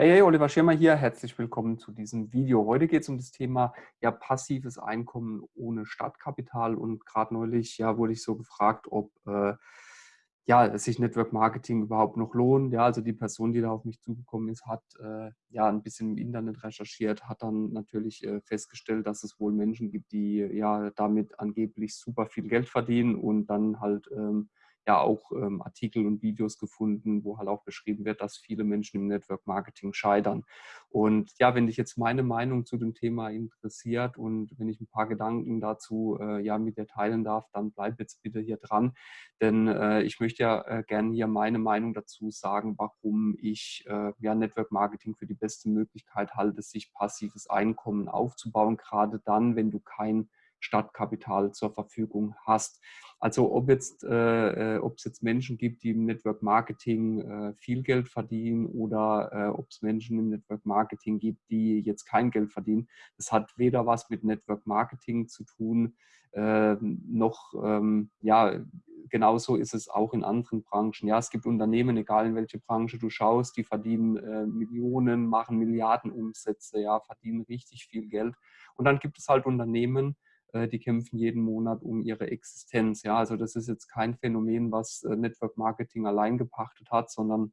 Hey, hey, Oliver Schirmer hier. Herzlich willkommen zu diesem Video. Heute geht es um das Thema ja, passives Einkommen ohne Startkapital. Und gerade neulich ja, wurde ich so gefragt, ob äh, ja, sich Network Marketing überhaupt noch lohnt. Ja, also die Person, die da auf mich zugekommen ist, hat äh, ja ein bisschen im Internet recherchiert, hat dann natürlich äh, festgestellt, dass es wohl Menschen gibt, die ja damit angeblich super viel Geld verdienen und dann halt ähm, ja auch ähm, Artikel und Videos gefunden, wo halt auch beschrieben wird, dass viele Menschen im Network Marketing scheitern. Und ja, wenn dich jetzt meine Meinung zu dem Thema interessiert und wenn ich ein paar Gedanken dazu äh, ja mit dir teilen darf, dann bleib jetzt bitte hier dran, denn äh, ich möchte ja äh, gerne hier meine Meinung dazu sagen, warum ich äh, ja Network Marketing für die beste Möglichkeit halte, sich passives Einkommen aufzubauen, gerade dann, wenn du kein Stadtkapital zur Verfügung hast. Also ob jetzt, äh, äh ob es jetzt Menschen gibt, die im Network Marketing äh, viel Geld verdienen oder äh, ob es Menschen im Network Marketing gibt, die jetzt kein Geld verdienen, das hat weder was mit Network Marketing zu tun, ähm, noch ähm, ja, genauso ist es auch in anderen Branchen. Ja, es gibt Unternehmen, egal in welche Branche du schaust, die verdienen äh, Millionen, machen Milliarden Umsätze, ja, verdienen richtig viel Geld. Und dann gibt es halt Unternehmen, die kämpfen jeden Monat um ihre Existenz. Ja, also das ist jetzt kein Phänomen, was äh, Network Marketing allein gepachtet hat, sondern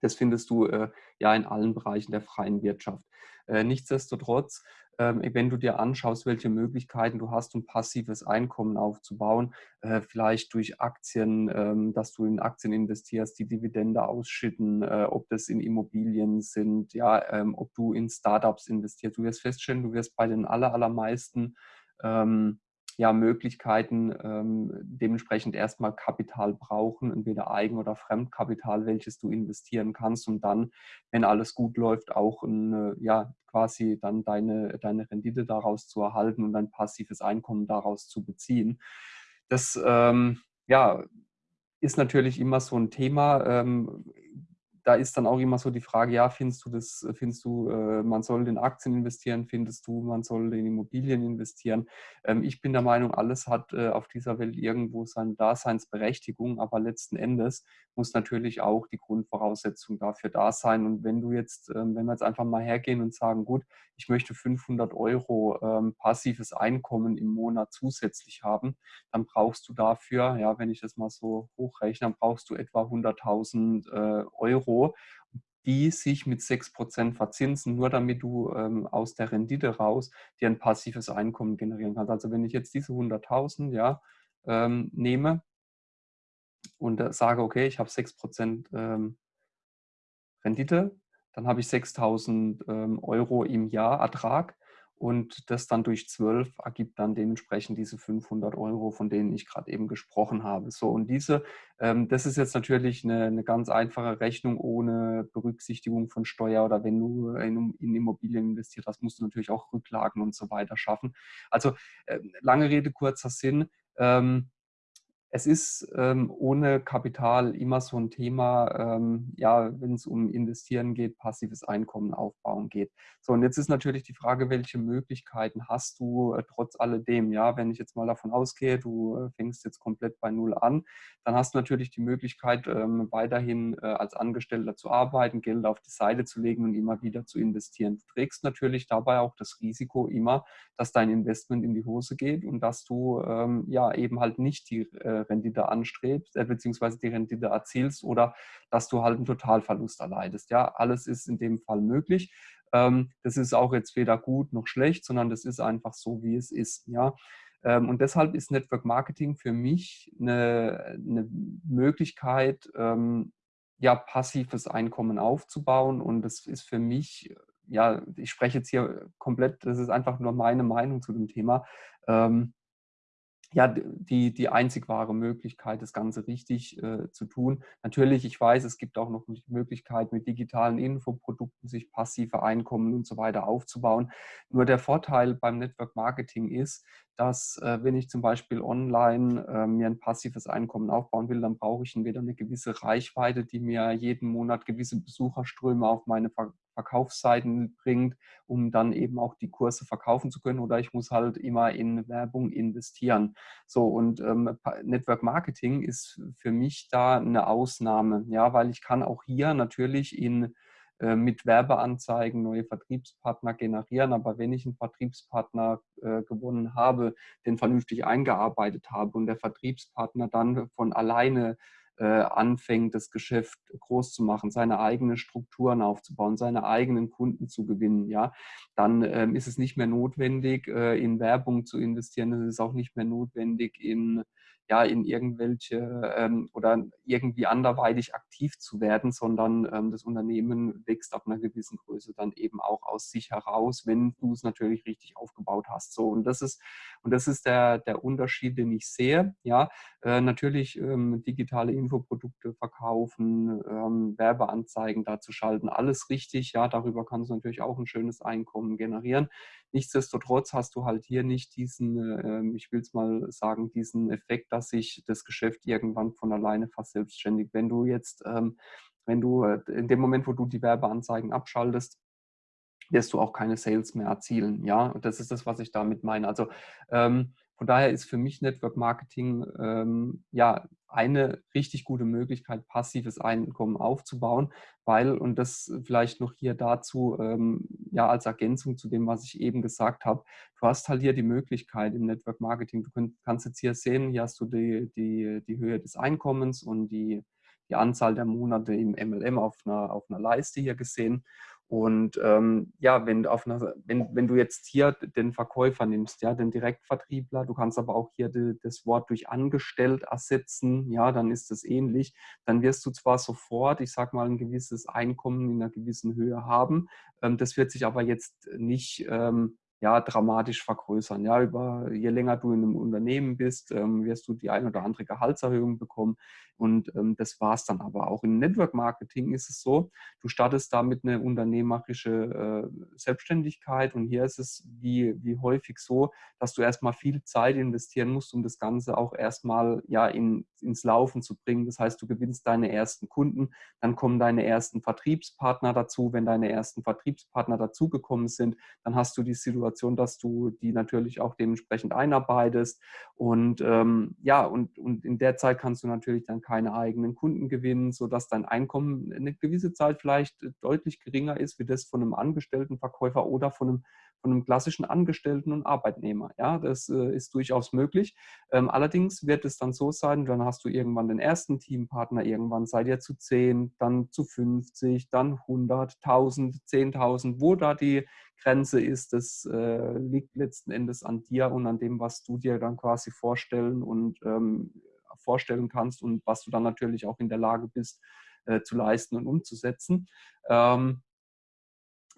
das findest du äh, ja in allen Bereichen der freien Wirtschaft. Äh, nichtsdestotrotz, ähm, wenn du dir anschaust, welche Möglichkeiten du hast, um passives Einkommen aufzubauen, äh, vielleicht durch Aktien, ähm, dass du in Aktien investierst, die Dividende ausschütten, äh, ob das in Immobilien sind, ja, ähm, ob du in Startups investierst. Du wirst feststellen, du wirst bei den aller, allermeisten ähm, ja, Möglichkeiten ähm, dementsprechend erstmal Kapital brauchen, entweder Eigen- oder Fremdkapital, welches du investieren kannst und dann, wenn alles gut läuft, auch ein, ja, quasi dann deine, deine Rendite daraus zu erhalten und ein passives Einkommen daraus zu beziehen. Das ähm, ja, ist natürlich immer so ein Thema. Ähm, da ist dann auch immer so die Frage, ja, findest du das, findest du, äh, man soll in Aktien investieren, findest du, man soll in Immobilien investieren? Ähm, ich bin der Meinung, alles hat äh, auf dieser Welt irgendwo seine Daseinsberechtigung, aber letzten Endes muss natürlich auch die Grundvoraussetzung dafür da sein. Und wenn du jetzt, ähm, wenn wir jetzt einfach mal hergehen und sagen, gut, ich möchte 500 Euro ähm, passives Einkommen im Monat zusätzlich haben, dann brauchst du dafür, ja, wenn ich das mal so hochrechne, dann brauchst du etwa 100.000 äh, Euro, die sich mit 6% verzinsen, nur damit du ähm, aus der Rendite raus dir ein passives Einkommen generieren kannst. Also wenn ich jetzt diese 100.000 ja, ähm, nehme und äh, sage, okay, ich habe 6% ähm, Rendite, dann habe ich 6.000 ähm, Euro im Jahr Ertrag und das dann durch 12 ergibt dann dementsprechend diese 500 Euro, von denen ich gerade eben gesprochen habe. So und diese, ähm, das ist jetzt natürlich eine, eine, ganz einfache Rechnung ohne Berücksichtigung von Steuer oder wenn du in, in, Immobilien investiert hast, musst du natürlich auch Rücklagen und so weiter schaffen. Also äh, lange Rede, kurzer Sinn. Ähm, es ist ähm, ohne Kapital immer so ein Thema, ähm, ja, wenn es um Investieren geht, passives Einkommen aufbauen geht. So, und jetzt ist natürlich die Frage, welche Möglichkeiten hast du äh, trotz alledem? Ja, wenn ich jetzt mal davon ausgehe, du äh, fängst jetzt komplett bei Null an, dann hast du natürlich die Möglichkeit, ähm, weiterhin äh, als Angestellter zu arbeiten, Geld auf die Seite zu legen und immer wieder zu investieren. Du trägst natürlich dabei auch das Risiko immer, dass dein Investment in die Hose geht und dass du ähm, ja eben halt nicht die äh, Rendite anstrebst, äh, beziehungsweise die Rendite erzielst oder dass du halt einen Totalverlust erleidest. Ja, alles ist in dem Fall möglich. Ähm, das ist auch jetzt weder gut noch schlecht, sondern das ist einfach so, wie es ist. Ja, ähm, und deshalb ist Network Marketing für mich eine, eine Möglichkeit, ähm, ja, passives Einkommen aufzubauen. Und das ist für mich, ja, ich spreche jetzt hier komplett, das ist einfach nur meine Meinung zu dem Thema. Ähm, ja, die, die einzig wahre Möglichkeit, das Ganze richtig äh, zu tun. Natürlich, ich weiß, es gibt auch noch die Möglichkeit, mit digitalen Infoprodukten sich passive Einkommen und so weiter aufzubauen. Nur der Vorteil beim Network Marketing ist, dass äh, wenn ich zum Beispiel online äh, mir ein passives Einkommen aufbauen will, dann brauche ich entweder eine gewisse Reichweite, die mir jeden Monat gewisse Besucherströme auf meine Verkaufsseiten bringt, um dann eben auch die Kurse verkaufen zu können, oder ich muss halt immer in Werbung investieren. So und ähm, Network Marketing ist für mich da eine Ausnahme, ja, weil ich kann auch hier natürlich in äh, mit Werbeanzeigen neue Vertriebspartner generieren. Aber wenn ich einen Vertriebspartner äh, gewonnen habe, den vernünftig eingearbeitet habe und der Vertriebspartner dann von alleine anfängt, das Geschäft groß zu machen, seine eigenen Strukturen aufzubauen, seine eigenen Kunden zu gewinnen, ja, dann ähm, ist es nicht mehr notwendig, äh, in Werbung zu investieren. Es ist auch nicht mehr notwendig, in ja, in irgendwelche ähm, oder irgendwie anderweitig aktiv zu werden, sondern ähm, das Unternehmen wächst ab einer gewissen Größe dann eben auch aus sich heraus, wenn du es natürlich richtig aufgebaut hast. So, und das ist, und das ist der, der Unterschied, den ich sehe. Ja, äh, natürlich ähm, digitale Infoprodukte verkaufen, ähm, Werbeanzeigen dazu schalten, alles richtig. Ja, darüber kannst du natürlich auch ein schönes Einkommen generieren. Nichtsdestotrotz hast du halt hier nicht diesen, äh, ich will es mal sagen, diesen Effekt, dass sich das Geschäft irgendwann von alleine verselbstständigt. Wenn du jetzt, ähm, wenn du äh, in dem Moment, wo du die Werbeanzeigen abschaltest, wirst du auch keine Sales mehr erzielen. Ja, und das ist das, was ich damit meine. Also ähm, von daher ist für mich Network Marketing ähm, ja eine richtig gute Möglichkeit, passives Einkommen aufzubauen, weil, und das vielleicht noch hier dazu, ähm, ja, als Ergänzung zu dem, was ich eben gesagt habe, du hast halt hier die Möglichkeit im Network Marketing, du könnt, kannst jetzt hier sehen, hier hast du die, die, die Höhe des Einkommens und die, die Anzahl der Monate im MLM auf einer, auf einer Leiste hier gesehen. Und ähm, ja, wenn, auf einer, wenn, wenn du jetzt hier den Verkäufer nimmst, ja, den Direktvertriebler, du kannst aber auch hier die, das Wort durch angestellt ersetzen, ja, dann ist das ähnlich. Dann wirst du zwar sofort, ich sag mal, ein gewisses Einkommen in einer gewissen Höhe haben, ähm, das wird sich aber jetzt nicht ähm, ja, dramatisch vergrößern. Ja, über, je länger du in einem Unternehmen bist, ähm, wirst du die ein oder andere Gehaltserhöhung bekommen. Und ähm, das war es dann aber auch. Im Network Marketing ist es so, du startest damit eine unternehmerische äh, Selbstständigkeit und hier ist es wie, wie häufig so, dass du erstmal viel Zeit investieren musst, um das Ganze auch erstmal ja, in, ins Laufen zu bringen. Das heißt, du gewinnst deine ersten Kunden, dann kommen deine ersten Vertriebspartner dazu. Wenn deine ersten Vertriebspartner dazugekommen sind, dann hast du die Situation, dass du die natürlich auch dementsprechend einarbeitest. Und ähm, ja, und, und in der Zeit kannst du natürlich dann keine eigenen Kunden gewinnen, sodass dein Einkommen eine gewisse Zeit vielleicht deutlich geringer ist wie das von einem Angestelltenverkäufer oder von einem, von einem klassischen Angestellten und Arbeitnehmer. Ja, das äh, ist durchaus möglich. Ähm, allerdings wird es dann so sein, dann hast du irgendwann den ersten Teampartner, irgendwann seid ihr zu 10, dann zu 50, dann 100, 1000, 10.000. Wo da die Grenze ist, das äh, liegt letzten Endes an dir und an dem, was du dir dann quasi vorstellen und ähm, vorstellen kannst und was du dann natürlich auch in der Lage bist äh, zu leisten und umzusetzen. Ähm,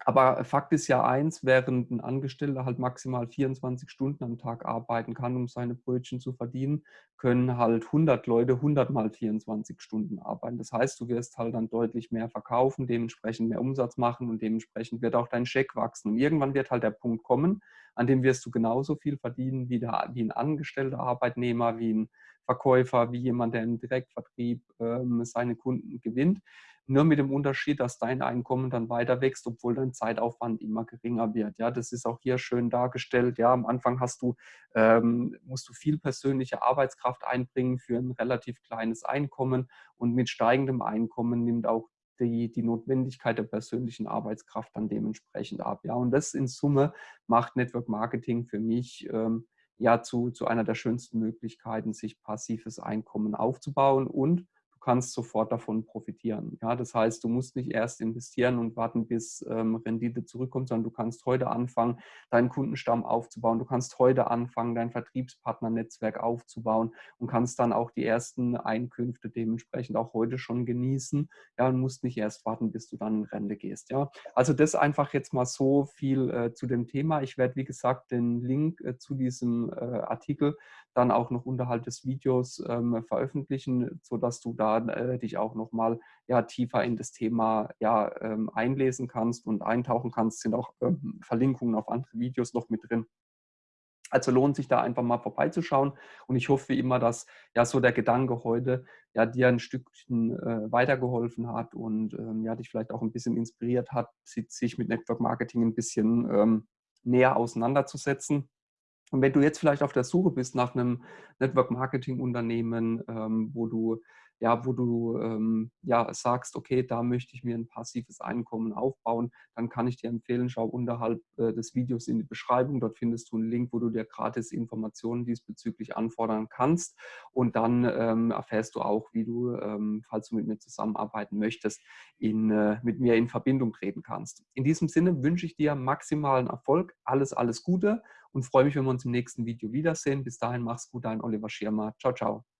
aber Fakt ist ja eins, während ein Angestellter halt maximal 24 Stunden am Tag arbeiten kann, um seine Brötchen zu verdienen, können halt 100 Leute 100 mal 24 Stunden arbeiten. Das heißt, du wirst halt dann deutlich mehr verkaufen, dementsprechend mehr Umsatz machen und dementsprechend wird auch dein Scheck wachsen. Und irgendwann wird halt der Punkt kommen, an dem wirst du genauso viel verdienen wie, der, wie ein angestellter Arbeitnehmer, wie ein Verkäufer, wie jemand, der im Direktvertrieb ähm, seine Kunden gewinnt. Nur mit dem Unterschied, dass dein Einkommen dann weiter wächst, obwohl dein Zeitaufwand immer geringer wird. Ja, das ist auch hier schön dargestellt. Ja, am Anfang hast du, ähm, musst du viel persönliche Arbeitskraft einbringen für ein relativ kleines Einkommen und mit steigendem Einkommen nimmt auch die, die Notwendigkeit der persönlichen Arbeitskraft dann dementsprechend ab. Ja, und das in Summe macht Network Marketing für mich ähm, ja zu, zu einer der schönsten Möglichkeiten, sich passives Einkommen aufzubauen und kannst sofort davon profitieren. Ja, das heißt, du musst nicht erst investieren und warten, bis ähm, Rendite zurückkommt, sondern du kannst heute anfangen, deinen Kundenstamm aufzubauen. Du kannst heute anfangen, dein Vertriebspartnernetzwerk aufzubauen und kannst dann auch die ersten Einkünfte dementsprechend auch heute schon genießen. Ja, und musst nicht erst warten, bis du dann in Rente gehst. Ja, also das einfach jetzt mal so viel äh, zu dem Thema. Ich werde, wie gesagt, den Link äh, zu diesem äh, Artikel dann auch noch unterhalb des Videos ähm, veröffentlichen, sodass du da äh, dich auch nochmal ja, tiefer in das Thema ja, ähm, einlesen kannst und eintauchen kannst. Sind auch ähm, Verlinkungen auf andere Videos noch mit drin. Also lohnt sich da einfach mal vorbeizuschauen und ich hoffe wie immer, dass ja so der Gedanke heute ja dir ein Stückchen äh, weitergeholfen hat und ähm, ja dich vielleicht auch ein bisschen inspiriert hat, sich mit Network Marketing ein bisschen ähm, näher auseinanderzusetzen. Und wenn du jetzt vielleicht auf der Suche bist nach einem Network Marketing Unternehmen, ähm, wo du ja, wo du ähm, ja, sagst, okay, da möchte ich mir ein passives Einkommen aufbauen, dann kann ich dir empfehlen, schau unterhalb äh, des Videos in die Beschreibung. Dort findest du einen Link, wo du dir gratis Informationen diesbezüglich anfordern kannst. Und dann ähm, erfährst du auch, wie du, ähm, falls du mit mir zusammenarbeiten möchtest, in, äh, mit mir in Verbindung treten kannst. In diesem Sinne wünsche ich dir maximalen Erfolg, alles, alles Gute und freue mich, wenn wir uns im nächsten Video wiedersehen. Bis dahin, mach's gut, dein Oliver Schirmer. Ciao, ciao.